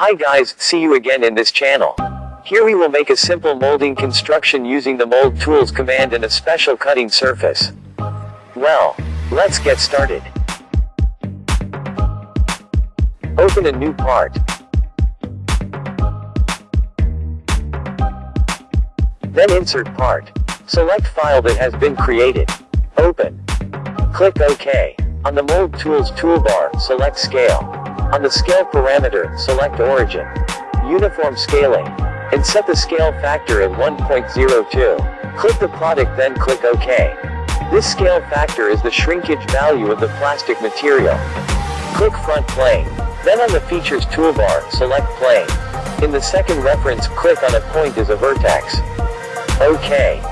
Hi guys, see you again in this channel. Here we will make a simple molding construction using the mold tools command and a special cutting surface. Well, let's get started. Open a new part. Then insert part. Select file that has been created. Open. Click OK. On the Mold Tools toolbar, select Scale. On the Scale parameter, select Origin. Uniform Scaling. And set the scale factor at 1.02. Click the product then click OK. This scale factor is the shrinkage value of the plastic material. Click Front Plane. Then on the Features toolbar, select Plane. In the second reference, click on a point as a vertex. OK.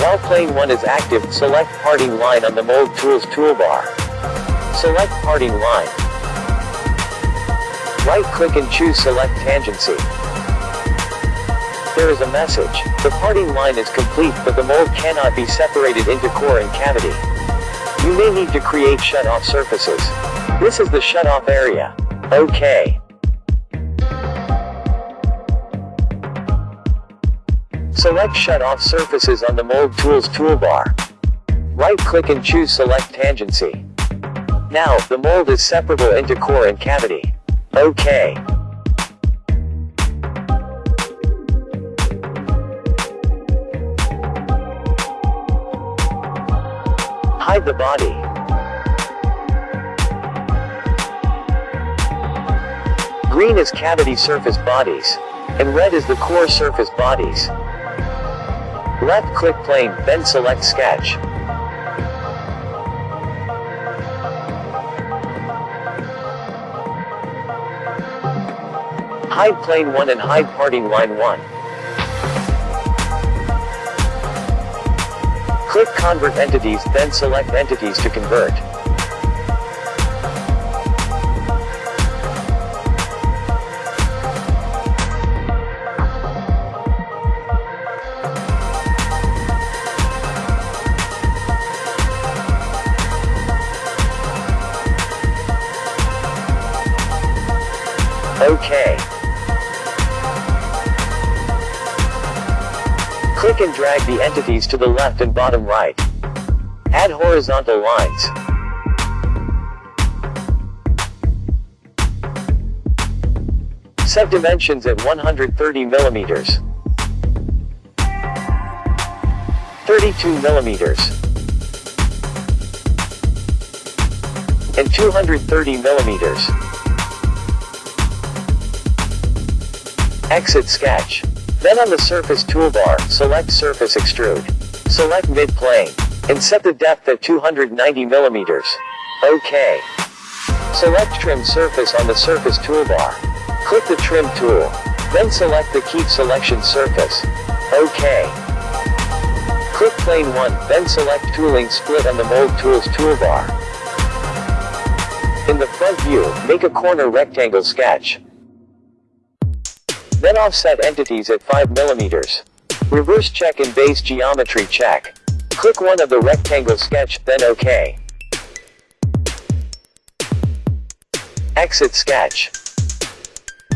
While plane 1 is active, select parting line on the Mold Tools toolbar. Select parting line. Right-click and choose Select Tangency. There is a message. The parting line is complete but the mold cannot be separated into core and cavity. You may need to create shut-off surfaces. This is the shut-off area. OK. Select shut-off surfaces on the Mold Tools toolbar. Right-click and choose Select Tangency. Now, the mold is separable into core and cavity. OK. Hide the body. Green is cavity surface bodies. And red is the core surface bodies. Left click plane, then select sketch. Hide plane 1 and hide parting line 1. Click convert entities, then select entities to convert. OK. Click and drag the entities to the left and bottom right. Add horizontal lines. Set dimensions at 130 millimeters. 32 millimeters. And 230 millimeters. Exit sketch. Then on the surface toolbar, select surface extrude. Select mid-plane. And set the depth at 290 millimeters. OK. Select trim surface on the surface toolbar. Click the trim tool. Then select the keep selection surface. OK. Click plane 1, then select tooling split on the mold tools toolbar. In the front view, make a corner rectangle sketch. Then offset entities at 5 mm. Reverse check and base geometry check. Click one of the rectangle sketch, then OK. Exit sketch.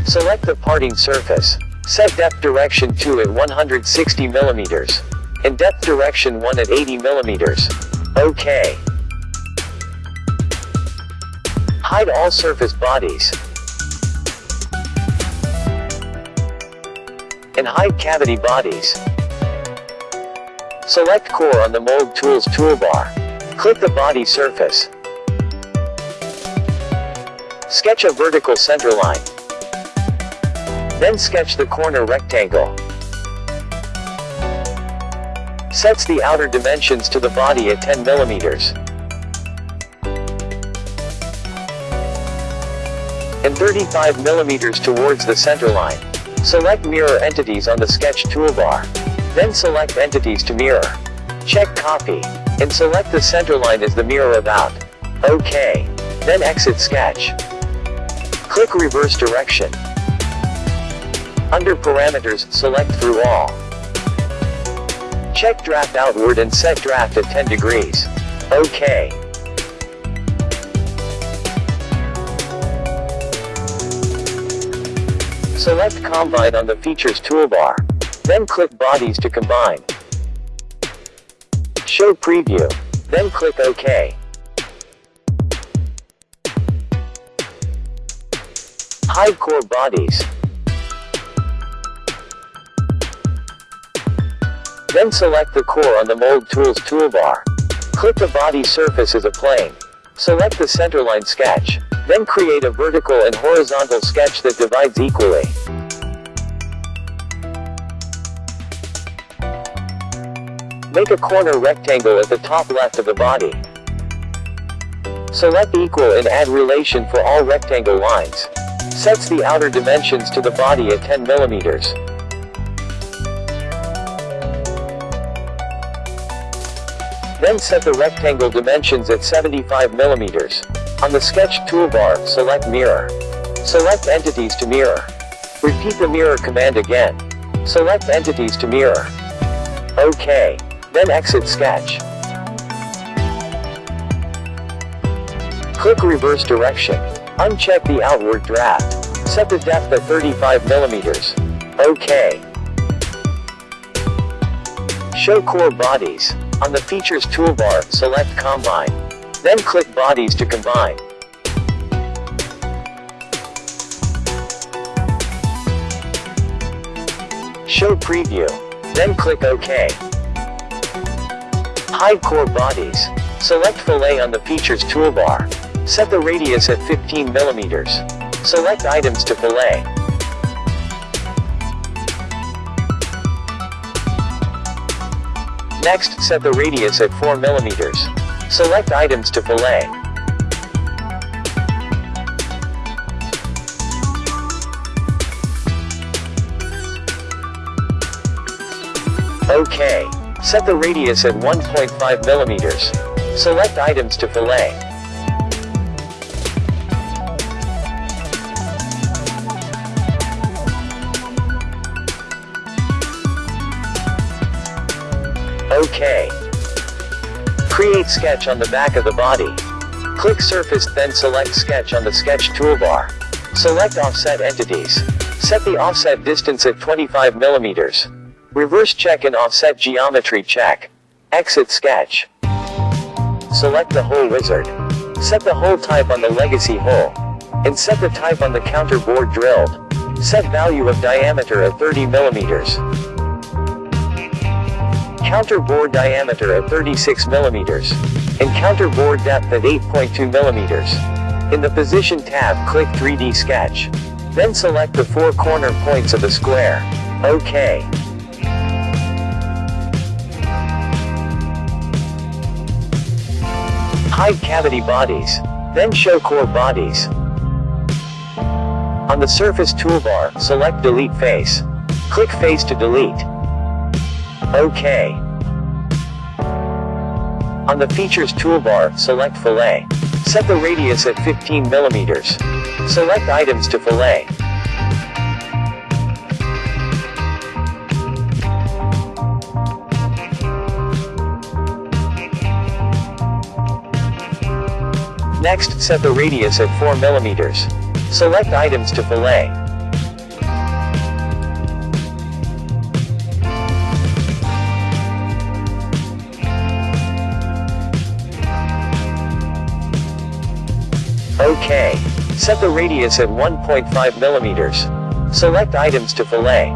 Select the parting surface. Set depth direction 2 at 160 mm. And depth direction 1 at 80 mm. OK. Hide all surface bodies. And hide cavity bodies. Select Core on the Mold Tools toolbar. Click the body surface. Sketch a vertical center line. Then sketch the corner rectangle. Sets the outer dimensions to the body at 10 millimeters. And 35 millimeters towards the center line. Select Mirror Entities on the Sketch toolbar. Then select Entities to mirror. Check Copy. And select the center line as the mirror about. OK. Then exit Sketch. Click Reverse Direction. Under Parameters, select Through All. Check Draft Outward and set Draft at 10 degrees. OK. Select Combine on the Features toolbar. Then click Bodies to combine. Show Preview. Then click OK. Hide core bodies. Then select the core on the Mold Tools toolbar. Click the body surface as a plane. Select the centerline sketch. Then create a vertical and horizontal sketch that divides equally. Make a corner rectangle at the top left of the body. Select equal and add relation for all rectangle lines. Sets the outer dimensions to the body at 10 millimeters. Then set the rectangle dimensions at 75 millimeters. On the sketch toolbar, select mirror. Select entities to mirror. Repeat the mirror command again. Select entities to mirror. OK. Then exit sketch. Click reverse direction. Uncheck the outward draft. Set the depth at 35 millimeters. OK. Show core bodies. On the Features toolbar, select Combine. Then click Bodies to combine. Show Preview. Then click OK. Hide core bodies. Select Fillet on the Features toolbar. Set the radius at 15 millimeters. Select items to fillet. Next, set the radius at 4 millimeters. Select items to fillet. OK. Set the radius at 1.5 millimeters. Select items to fillet. OK. Create sketch on the back of the body. Click surface then select sketch on the sketch toolbar. Select offset entities. Set the offset distance at 25 millimeters. Reverse check and offset geometry check. Exit sketch. Select the hole wizard. Set the hole type on the legacy hole. And set the type on the counter bore drilled. Set value of diameter at 30 millimeters. Counter bore diameter at 36 millimeters. And counter bore depth at 8.2 millimeters. In the Position tab click 3D Sketch. Then select the four corner points of the square. OK. Hide cavity bodies. Then show core bodies. On the surface toolbar, select delete face. Click face to delete. OK. On the features toolbar, select fillet. Set the radius at 15 millimeters. Select items to fillet. Next, set the radius at 4 millimeters. Select items to fillet. OK. Set the radius at 1.5 millimeters. Select items to fillet.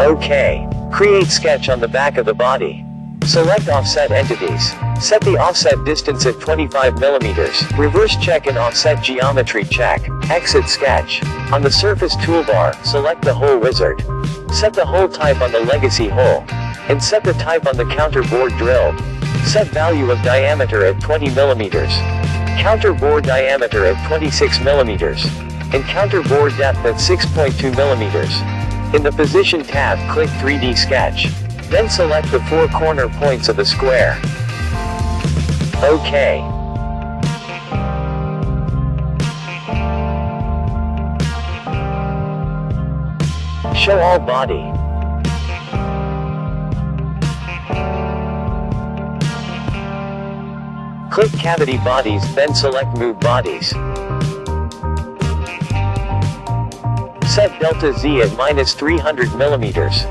OK. Create sketch on the back of the body. Select offset entities. Set the offset distance at 25 millimeters. Reverse check and offset geometry check. Exit sketch. On the surface toolbar, select the hole wizard. Set the hole type on the legacy hole. And set the type on the counter bore drilled. Set value of diameter at 20 millimeters. Counter bore diameter at 26 millimeters. And counter bore depth at 6.2 millimeters. In the Position tab click 3D Sketch. Then select the four corner points of the square. OK. Show all body. Click cavity bodies, then select move bodies. Set delta Z at minus 300 millimeters.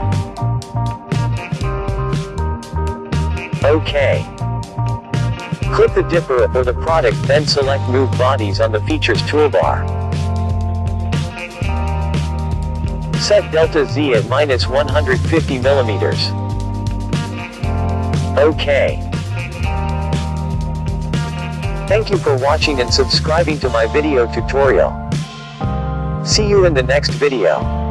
OK. Click the dipper or the product then select move bodies on the features toolbar. Set delta Z at minus 150 millimeters. OK. Thank you for watching and subscribing to my video tutorial. See you in the next video.